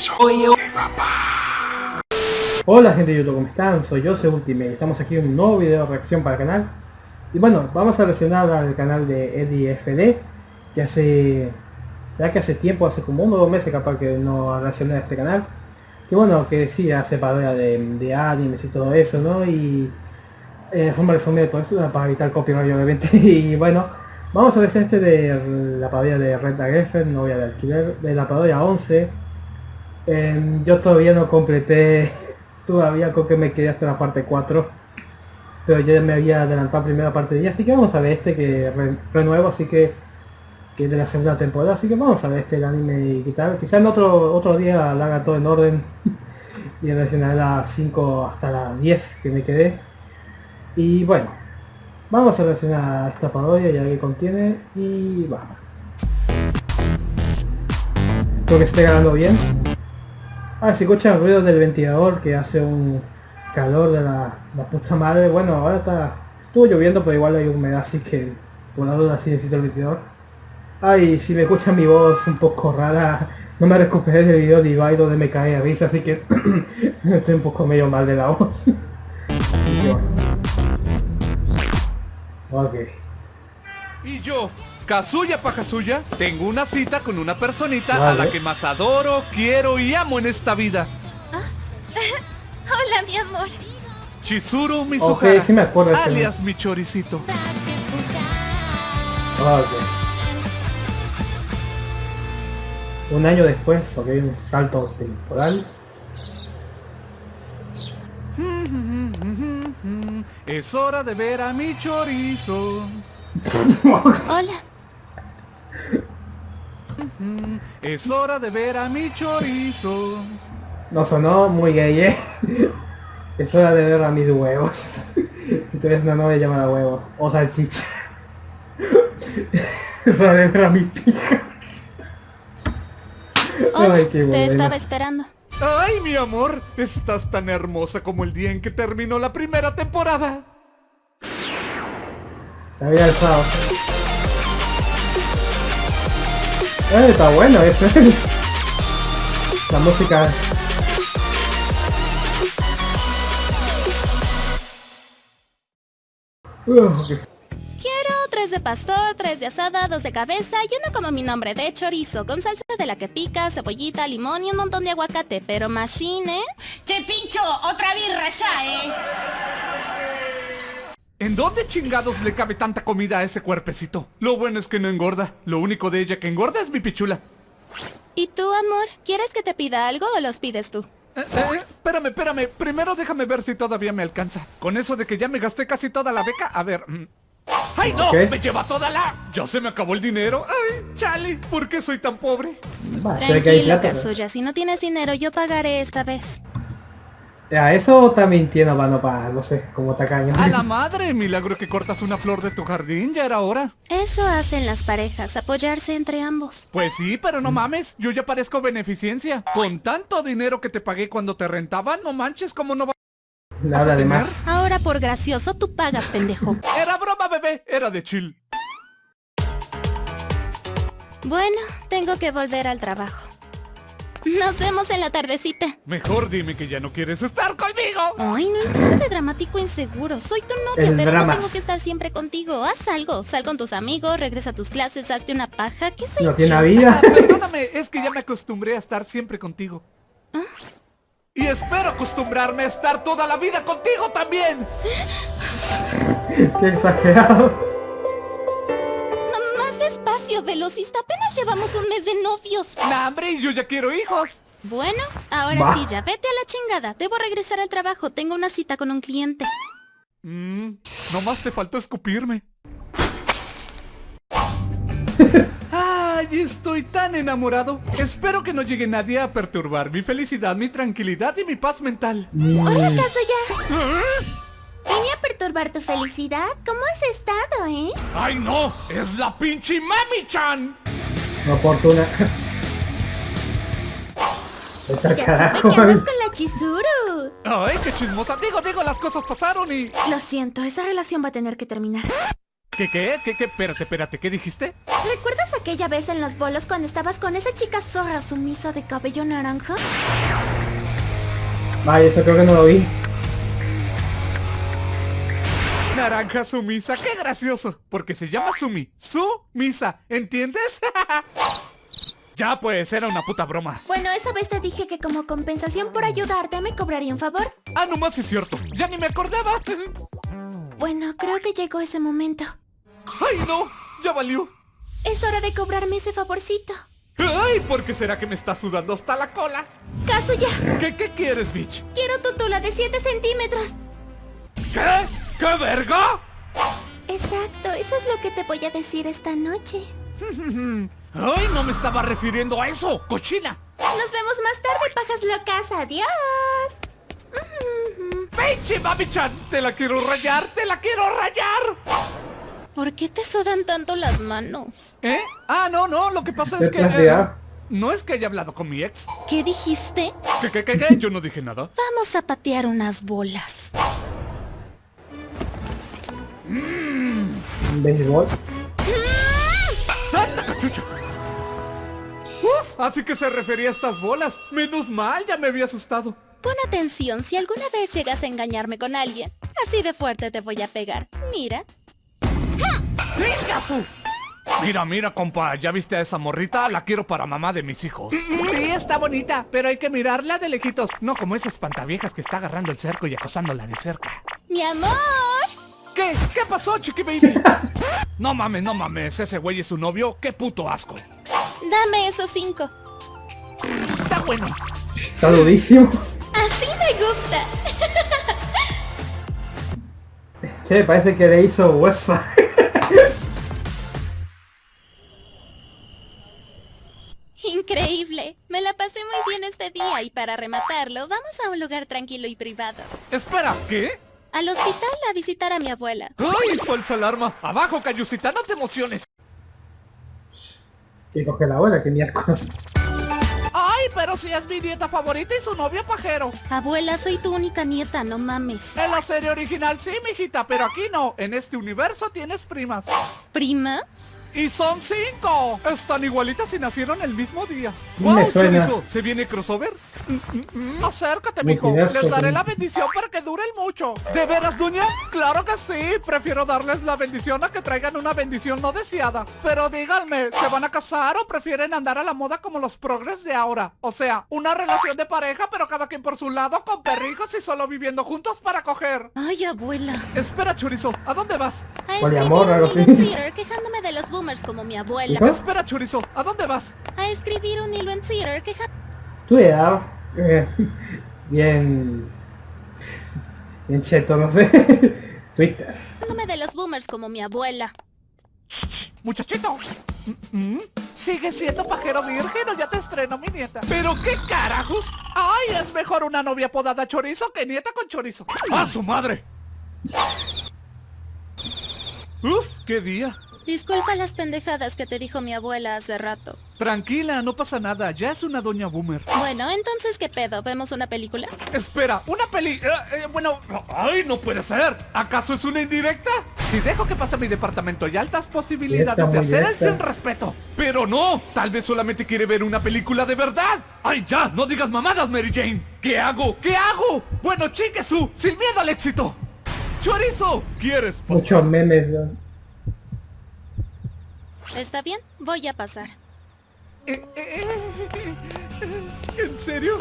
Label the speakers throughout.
Speaker 1: eso de papá.
Speaker 2: Hola gente de YouTube, ¿cómo están? Soy yo, soy Ultimate. Estamos aquí en un nuevo video de reacción para el canal. Y bueno, vamos a reaccionar al canal de Eddie FD, que hace... Será que hace tiempo, hace como uno o dos meses capaz que no reaccioné a este canal. Que bueno, que sí, hace parodia de, de animes y todo eso, ¿no? Y... Eh, forma de todo eso para evitar copyright obviamente. y bueno, vamos a ver este de la parodia de Red Geffen, novia de alquiler, de la parodia 11. Em, yo todavía no completé, todavía creo que me quedé hasta la parte 4 pero ya me había adelantado primera parte de ella, así que vamos a ver este que renuevo, así que que es de la segunda temporada, así que vamos a ver este el anime y tal. Quizá en otro otro día la haga todo en orden y reaccionaré a las 5 hasta las 10 que me quedé. Y bueno, vamos a reaccionar a esta parodia y a qué contiene y vamos. Creo que esté ganando bien. Ah, se escucha el ruido del ventilador que hace un calor de la, puta madre. Bueno, ahora está... Estuvo lloviendo, pero igual hay humedad, así que por la duda sí necesito el ventilador. Ay, si me escuchan mi voz un poco rara, no me recuperé del video de Ibai donde me cae a risa, así que estoy un poco medio mal de la voz. ok.
Speaker 3: Y yo, Kazuya pa Kazuya, tengo una cita con una personita a la que más adoro, quiero y amo en esta vida.
Speaker 4: Hola, mi amor.
Speaker 3: Chizuru Mizuhara,
Speaker 2: okay, sí me acuerdo
Speaker 3: alias mi choricito.
Speaker 2: Okay. Un año después, ok, un salto temporal.
Speaker 3: Es hora de ver a mi chorizo.
Speaker 4: Hola.
Speaker 3: Es hora de ver a mi chorizo.
Speaker 2: No sonó muy gay, ¿eh? Es hora de ver a mis huevos. Entonces una novia llamada huevos. O salchicha. Es hora de ver a mi pija.
Speaker 4: Ay, qué te estaba esperando.
Speaker 3: Ay, mi amor, estás tan hermosa como el día en que terminó la primera temporada.
Speaker 2: Está bien alzado. Eh, está bueno eso. La música
Speaker 4: Quiero tres de pastor, tres de asada, dos de cabeza y uno como mi nombre de chorizo, con salsa de la que pica, cebollita, limón y un montón de aguacate, pero machine, ¿eh?
Speaker 5: Che, pincho, otra birra ya, ¿eh?
Speaker 3: ¿En dónde chingados le cabe tanta comida a ese cuerpecito? Lo bueno es que no engorda. Lo único de ella que engorda es mi pichula.
Speaker 4: ¿Y tú, amor? ¿Quieres que te pida algo o los pides tú?
Speaker 3: Eh, eh, eh, espérame, espérame. Primero déjame ver si todavía me alcanza. Con eso de que ya me gasté casi toda la beca, a ver... Mm. ¡Ay, no! ¡Me lleva toda la...! ¡Ya se me acabó el dinero! ¡Ay, chale! ¿Por qué soy tan pobre?
Speaker 4: Tranquilo, Kazuya. Si no tienes dinero, yo pagaré esta vez.
Speaker 2: A eso está mintiendo, mano, para, no sé, como tacaño.
Speaker 3: ¡A la madre! Milagro que cortas una flor de tu jardín, ya era hora.
Speaker 4: Eso hacen las parejas, apoyarse entre ambos.
Speaker 3: Pues sí, pero no mames, yo ya parezco beneficencia. Con tanto dinero que te pagué cuando te rentaba, no manches, como no va...
Speaker 2: Nada de más.
Speaker 4: Ahora por gracioso tú pagas, pendejo.
Speaker 3: Era broma, bebé, era de chill.
Speaker 4: Bueno, tengo que volver al trabajo. Nos vemos en la tardecita.
Speaker 3: Mejor dime que ya no quieres estar conmigo.
Speaker 4: Ay, no empieces de dramático inseguro. Soy tu novia, pero no tengo que estar siempre contigo. Haz algo. Sal con tus amigos, regresa a tus clases, hazte una paja. ¿Qué sé
Speaker 2: No tiene vida.
Speaker 3: Ah, perdóname, es que ya me acostumbré a estar siempre contigo. ¿Ah? Y espero acostumbrarme a estar toda la vida contigo también.
Speaker 2: Qué exagerado
Speaker 4: velocista. Apenas llevamos un mes de novios.
Speaker 3: ¡Nah, hombre! Yo ya quiero hijos.
Speaker 4: Bueno, ahora sí, ya vete a la chingada. Debo regresar al trabajo. Tengo una cita con un cliente.
Speaker 3: Mmm, nomás te faltó escupirme. ¡Ay, estoy tan enamorado! Espero que no llegue nadie a perturbar mi felicidad, mi tranquilidad y mi paz mental.
Speaker 4: Hola, Kazuya. ¿Ah? Vine a perturbar tu felicidad. ¿Cómo has estado, eh?
Speaker 3: ¡Ay, no! ¡Es la pinche Mami-chan!
Speaker 2: No oportuna.
Speaker 4: Ya que andas con la Chizuru.
Speaker 3: ¡Ay, qué chismosa! Digo, digo, las cosas pasaron y...
Speaker 4: Lo siento, esa relación va a tener que terminar.
Speaker 3: ¿Qué, qué, qué, qué? Espérate, espérate, ¿qué dijiste?
Speaker 4: ¿Recuerdas aquella vez en los bolos cuando estabas con esa chica zorra sumisa de cabello naranja?
Speaker 2: Vaya, eso creo que no lo vi.
Speaker 3: Naranja sumisa, qué gracioso. Porque se llama Sumi. Sumisa, ¿entiendes? ya pues, era una puta broma.
Speaker 4: Bueno, esa vez te dije que como compensación por ayudarte me cobraría un favor.
Speaker 3: Ah, no más es cierto. Ya ni me acordaba.
Speaker 4: Bueno, creo que llegó ese momento.
Speaker 3: ¡Ay, no! ¡Ya valió!
Speaker 4: Es hora de cobrarme ese favorcito.
Speaker 3: ¡Ay! ¿Por qué será que me está sudando hasta la cola?
Speaker 4: ¡Kazuya!
Speaker 3: ¿Qué, qué quieres, bitch?
Speaker 4: Quiero tu tula de 7 centímetros.
Speaker 3: ¿Qué? ¿Qué verga?
Speaker 4: Exacto, eso es lo que te voy a decir esta noche.
Speaker 3: ¡Ay, no me estaba refiriendo a eso! ¡Cochina!
Speaker 4: Nos vemos más tarde, pajas locas. Adiós.
Speaker 3: ¡Pinche mami-chan! ¡Te la quiero rayar! ¡Te la quiero rayar!
Speaker 4: ¿Por qué te sudan tanto las manos?
Speaker 3: ¿Eh? Ah, no, no, lo que pasa es
Speaker 2: ¿Qué
Speaker 3: que... eh, no es que haya hablado con mi ex.
Speaker 4: ¿Qué dijiste?
Speaker 3: ¿Qué, qué, qué, qué? Yo no dije nada.
Speaker 4: Vamos a patear unas bolas.
Speaker 2: Un béisbol.
Speaker 3: ¡Santa cachucha! Uf, así que se refería a estas bolas. Menos mal, ya me había asustado.
Speaker 4: Pon atención si alguna vez llegas a engañarme con alguien. Así de fuerte te voy a pegar. Mira.
Speaker 3: ¡Vengasu! Mira, mira, compa, ¿ya viste a esa morrita? La quiero para mamá de mis hijos. Sí, está bonita, pero hay que mirarla de lejitos. No como esas espantaviejas que está agarrando el cerco y acosándola de cerca.
Speaker 4: Mi amor.
Speaker 3: ¿Qué? ¿Qué pasó, chiqui baby? No mames, no mames, ese güey es su novio. ¡Qué puto asco!
Speaker 4: Dame esos cinco.
Speaker 3: Está bueno.
Speaker 2: Está durísimo.
Speaker 4: Así me gusta.
Speaker 2: Che, parece que le hizo hueso.
Speaker 4: Increíble. Me la pasé muy bien este día y para rematarlo, vamos a un lugar tranquilo y privado.
Speaker 3: Espera, ¿qué?
Speaker 4: Al hospital a visitar a mi abuela.
Speaker 3: ¡Ay, falsa alarma! ¡Abajo, Cayusita, no te emociones!
Speaker 2: Que coge la bola, que miércoles.
Speaker 3: ¡Ay, pero si es mi dieta favorita y su novio pajero!
Speaker 4: Abuela, soy tu única nieta, no mames.
Speaker 3: En la serie original sí, mijita, pero aquí no. En este universo tienes primas.
Speaker 4: ¿Prima?
Speaker 3: ¡Y son cinco! Están igualitas y nacieron el mismo día.
Speaker 2: Me
Speaker 3: ¡Wow,
Speaker 2: suena.
Speaker 3: chorizo! ¿Se viene crossover? Mm, mm, mm. Acércate, mijo. Les daré la bendición para que duren mucho. ¿De veras, doña? Claro que sí. Prefiero darles la bendición a que traigan una bendición no deseada. Pero díganme, ¿se van a casar o prefieren andar a la moda como los progres de ahora? O sea, una relación de pareja, pero cada quien por su lado, con perrijos y solo viviendo juntos para coger.
Speaker 4: Ay, abuela.
Speaker 3: Espera, chorizo. ¿A dónde vas?
Speaker 4: A escribir
Speaker 2: así.
Speaker 4: Twitter quejándome de los boomers como mi abuela.
Speaker 2: ¿Qué?
Speaker 3: Espera, chorizo. ¿A dónde vas?
Speaker 4: A escribir un hilo en Twitter
Speaker 2: Tu edad. eh, bien. Bien cheto, no sé. Twitter.
Speaker 4: de los boomers como mi abuela.
Speaker 3: Muchachito. Mm, mm, ¿Sigue siendo pajero virgen o ya te estreno mi nieta? ¿Pero qué carajos? ¡Ay, es mejor una novia podada chorizo que nieta con chorizo! ¡A su madre! Uf, qué día.
Speaker 4: Disculpa las pendejadas que te dijo mi abuela hace rato.
Speaker 3: Tranquila, no pasa nada, ya es una doña boomer.
Speaker 4: Bueno, entonces, ¿qué pedo? ¿Vemos una película?
Speaker 3: Espera, una peli... eh, eh, bueno... ¡Ay, no puede ser! ¿Acaso es una indirecta? Si dejo que pase a mi departamento hay altas posibilidades de hacer el sin respeto. Pero no, tal vez solamente quiere ver una película de verdad. ¡Ay, ya! ¡No digas mamadas, Mary Jane! ¿Qué hago? ¿Qué hago? Bueno, chiquesu, sin miedo al éxito. ¡Chorizo! ¿Quieres pasar?
Speaker 2: Muchos memes. ¿no?
Speaker 4: ¿Está bien? Voy a pasar.
Speaker 3: Eh, eh, eh, ¿En serio?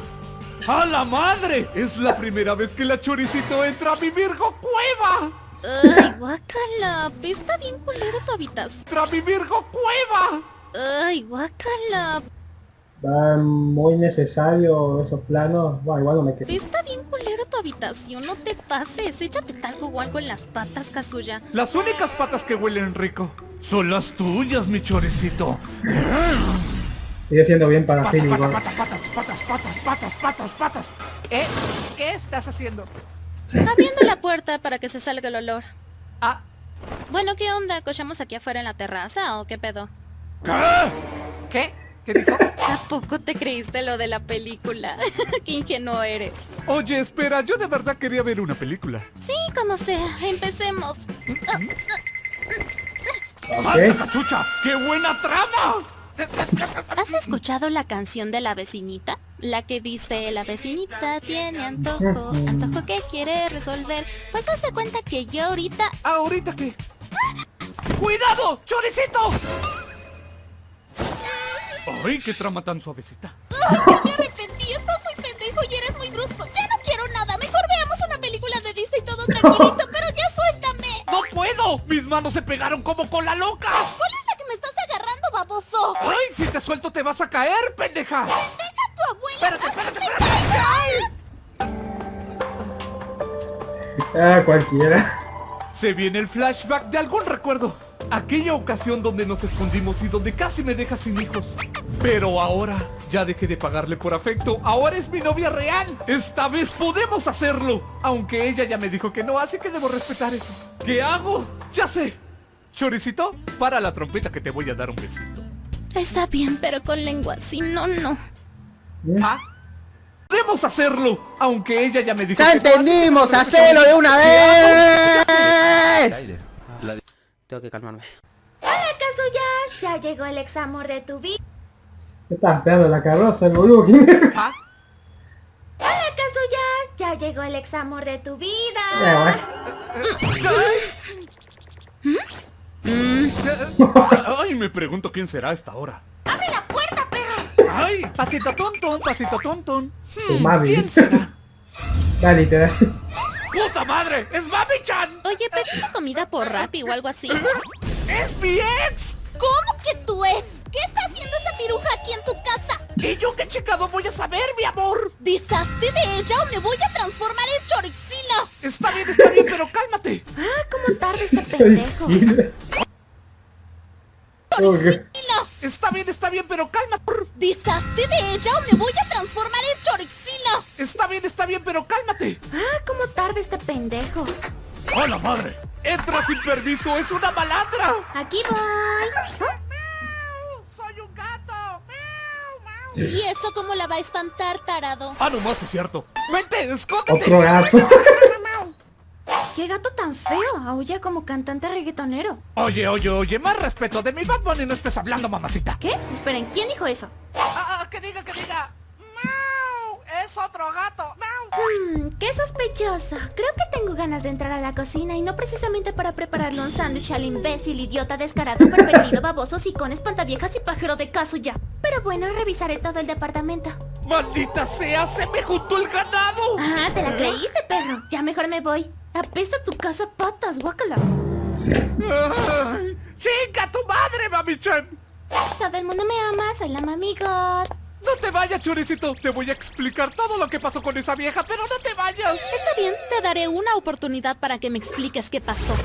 Speaker 3: ¡A la madre! Es la primera vez que la choricito entra a mi Virgo cueva.
Speaker 4: Ay, guácala. Está bien culero tu habitación.
Speaker 3: ¡Entra a mi Virgo cueva!
Speaker 4: Ay, guácala.
Speaker 2: Va muy necesario esos planos. Bueno, igual no me quedo.
Speaker 4: Está bien culero tu habitación. No te pases. Échate talco o algo en las patas, Kazuya.
Speaker 3: Las únicas patas que huelen rico son las tuyas, mi choricito.
Speaker 2: Sigue siendo bien para
Speaker 3: Patas,
Speaker 2: Philly
Speaker 3: patas,
Speaker 2: Box.
Speaker 3: patas, patas, patas, patas, patas, patas. ¿Eh? ¿Qué estás haciendo?
Speaker 4: Abriendo la puerta para que se salga el olor.
Speaker 3: Ah,
Speaker 4: Bueno, ¿qué onda? ¿Cochamos aquí afuera en la terraza o qué pedo?
Speaker 3: ¿qué? ¿Qué? ¿Qué dijo?
Speaker 4: ¿A poco te creíste lo de la película? qué ingenuo eres.
Speaker 3: Oye, espera, yo de verdad quería ver una película.
Speaker 4: Sí, como sea. Empecemos.
Speaker 3: ¡Santa cachucha! ¡Qué buena trama!
Speaker 4: ¿Has escuchado la canción de la vecinita? La que dice, la vecinita tiene antojo, antojo que quiere resolver. Pues hace cuenta que yo ahorita...
Speaker 3: ¿Ahorita qué? ¡Cuidado! ¡Choricito! ¡Ay, qué trama tan suavecita!
Speaker 4: ¡Ay, me arrepentí!
Speaker 3: Manos se pegaron como con la loca!
Speaker 4: ¿Cuál es la que me estás agarrando, baboso?
Speaker 3: ¡Ay, si te suelto te vas a caer, pendeja!
Speaker 4: ¡Pendeja tu abuela!
Speaker 3: ¡Espérate, espérate, espérate! ¡Ay!
Speaker 2: Ah, cualquiera.
Speaker 3: Se viene el flashback de algún recuerdo. Aquella ocasión donde nos escondimos y donde casi me dejas sin hijos. Pero ahora ya dejé de pagarle por afecto. Ahora es mi novia real. Esta vez podemos hacerlo. Aunque ella ya me dijo que no, así que debo respetar eso. ¿Qué hago? Ya sé. Choricito, para la trompeta que te voy a dar un besito.
Speaker 4: Está bien, pero con lengua. Si no, no.
Speaker 3: ¿Ah? Podemos hacerlo. Aunque ella ya me dijo
Speaker 6: ¡Ya entendimos! ¡Hacelo de una
Speaker 3: ¿Qué
Speaker 6: vez! Tengo que calmarme.
Speaker 7: Hola, Kazuya. Ya llegó el ex amor de tu vida.
Speaker 2: ¿Qué estás esperando la carroza, el boludo?
Speaker 3: ¿Ah?
Speaker 7: Hola, Kazuya. Ya llegó el ex amor de tu vida.
Speaker 2: Ya,
Speaker 3: Ay, me pregunto quién será a esta hora.
Speaker 7: ¡Abre la puerta, perro!
Speaker 3: Ay, pasito tontón, pasito tontón.
Speaker 2: Tu mami.
Speaker 3: ¿Quién será?
Speaker 2: Ya, literal.
Speaker 3: ¡Puta madre! ¡Es Mami-chan!
Speaker 4: Oye, pediste comida por Rappi o algo así.
Speaker 3: ¡Es mi ex!
Speaker 4: ¿Cómo que tu ex? ¿Qué está haciendo esa piruja aquí en tu casa?
Speaker 3: ¿Y yo qué checado voy a saber, mi amor?
Speaker 4: ¿Deshazte de ella o me voy a transformar en chorixila?
Speaker 3: Está bien, está bien, pero cálmate.
Speaker 7: Ah, cómo tarde este pendejo.
Speaker 4: ¡Chorixila!
Speaker 3: Está bien, está bien, pero cálmate.
Speaker 4: ¿Deshazte de ella o me voy a transformar en chorixila?
Speaker 3: Está bien, está bien, pero cálmate.
Speaker 7: Ah, cómo tarde este pendejo.
Speaker 3: ¡A la madre! ¡Entra sin permiso! ¡Es una malandra!
Speaker 7: Aquí voy.
Speaker 3: ¡Soy un gato!
Speaker 4: ¿Y eso cómo la va a espantar, tarado?
Speaker 3: Ah, no más es cierto. ¡Vente, escóndete!
Speaker 2: Otro gato.
Speaker 7: Qué gato tan feo. Aulla como cantante reggaetonero.
Speaker 3: Oye, oye, oye, más respeto. De mi Bad Bunny no estés hablando, mamacita.
Speaker 7: ¿Qué? Esperen, ¿quién dijo eso?
Speaker 3: Ah, ah, que diga, que diga. ¡Mau! ¡Es otro gato! ¡Mau!
Speaker 7: Mmm, qué sospechoso. Creo que tengo ganas de entrar a la cocina y no precisamente para prepararle un sándwich al imbécil, idiota, descarado, pervertido, baboso, con espantaviejas y pájaro de caso ya. Pero bueno, revisaré todo el departamento.
Speaker 3: ¡Maldita sea! ¡Se me juntó el ganado!
Speaker 7: Ah, te la creíste, perro. Ya mejor me voy. Apesta tu casa patas, guácala.
Speaker 3: ¡Chinga tu madre, mami-chan!
Speaker 7: Todo el mundo me ama, soy la mami God.
Speaker 3: No te vayas, choricito. Te voy a explicar todo lo que pasó con esa vieja, pero no te vayas.
Speaker 4: Está bien, te daré una oportunidad para que me expliques qué pasó.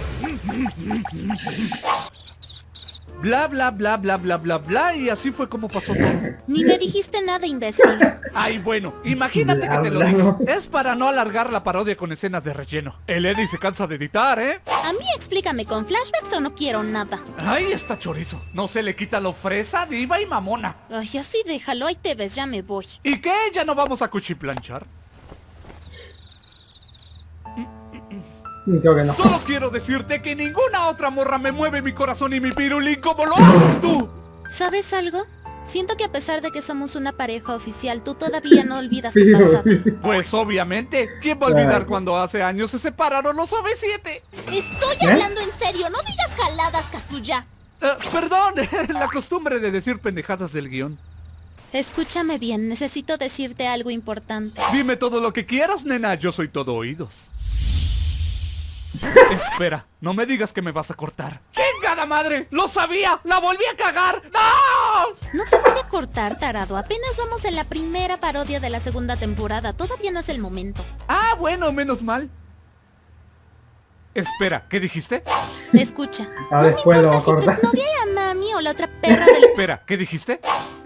Speaker 3: Bla, bla, bla, bla, bla, bla, bla. Y así fue como pasó todo.
Speaker 4: Ni me dijiste nada, imbécil.
Speaker 3: Ay, bueno, imagínate que te lo
Speaker 2: Bla,
Speaker 3: digo. Es para no alargar la parodia con escenas de relleno. El Eddie se cansa de editar, ¿eh?
Speaker 4: A mí explícame con flashbacks o no quiero nada.
Speaker 3: Ahí está chorizo. No se le quita lo fresa, diva y mamona.
Speaker 4: Ay, así déjalo, ahí te ves, ya me voy.
Speaker 3: ¿Y qué? ¿Ya no vamos a cuchiplanchar?
Speaker 2: Creo que no.
Speaker 3: Solo quiero decirte que ninguna otra morra me mueve mi corazón y mi pirulín como lo haces tú.
Speaker 4: ¿Sabes algo? Siento que a pesar de que somos una pareja oficial, tú todavía no olvidas tu pasado.
Speaker 3: Pues obviamente, ¿quién va a olvidar cuando hace años se separaron los OV7?
Speaker 4: Estoy
Speaker 2: ¿Eh?
Speaker 4: hablando en serio, no digas jaladas, Kazuya.
Speaker 3: Eh, perdón, la costumbre de decir pendejadas del guion.
Speaker 4: Escúchame bien, necesito decirte algo importante.
Speaker 3: Dime todo lo que quieras, nena, yo soy todo oídos. Espera, no me digas que me vas a cortar. ¡Chingada madre! ¡Lo sabía! ¡La volví a cagar! ¡No!
Speaker 4: No te voy a cortar, tarado. Apenas vamos en la primera parodia de la segunda temporada. Todavía no es el momento.
Speaker 3: Ah, bueno, menos mal. Espera, ¿qué dijiste?
Speaker 4: Escucha.
Speaker 2: A
Speaker 4: no
Speaker 2: ver,
Speaker 4: me
Speaker 2: puedo
Speaker 4: importa si tu exnovia llama a mí o la otra perra del...
Speaker 3: Espera, ¿qué dijiste?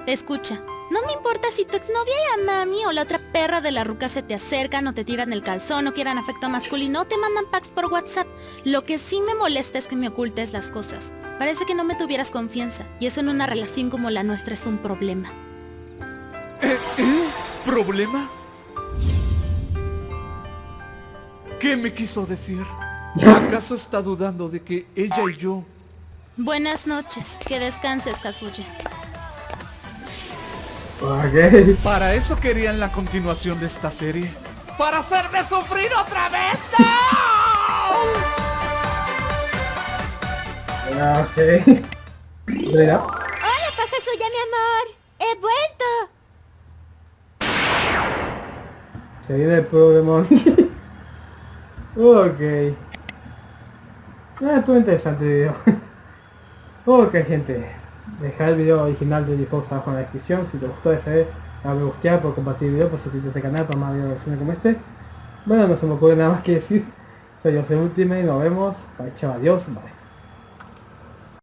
Speaker 4: Escucha. No me importa si tu exnovia llama a mí o la otra perra de la ruca se te acercan o te tiran el calzón o quieran afecto masculino o te mandan packs por WhatsApp. Lo que sí me molesta es que me ocultes las cosas. Parece que no me tuvieras confianza y eso en una relación como la nuestra es un problema.
Speaker 3: ¿Problema? ¿Qué me quiso decir? ¿Acaso está dudando de que ella y yo
Speaker 4: Buenas noches. Que descanses, Kazuya.
Speaker 2: Ok.
Speaker 3: Para eso querían la continuación de esta serie. ¡Para hacerme sufrir otra vez! ¡No!
Speaker 2: Ok. Mira.
Speaker 7: Hola, paja suya, mi amor. He vuelto.
Speaker 2: Se viene el Pokémon. ok. Ah, estuvo interesante el video. ok, gente. Dejar el video original de Xbox abajo en la descripción. Si te gustó ese dale me gustear, por compartir el video, por suscribirte al canal para más videos como este. Bueno, no se me ocurre nada más que decir. Soy José Ultimate, nos vemos. Bye, chao, adiós, bye.